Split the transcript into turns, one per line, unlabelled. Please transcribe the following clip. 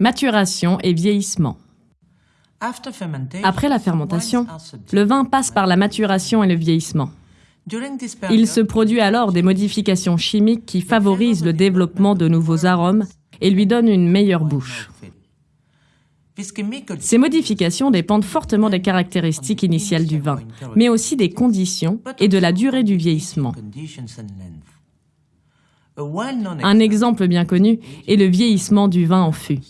Maturation et vieillissement. Après la fermentation, le vin passe par la maturation et le vieillissement. Il se produit alors des modifications chimiques qui favorisent le développement de nouveaux arômes et lui donnent une meilleure bouche. Ces modifications dépendent fortement des caractéristiques initiales du vin, mais aussi des conditions et de la durée du vieillissement. Un exemple bien connu est le vieillissement du vin en fût.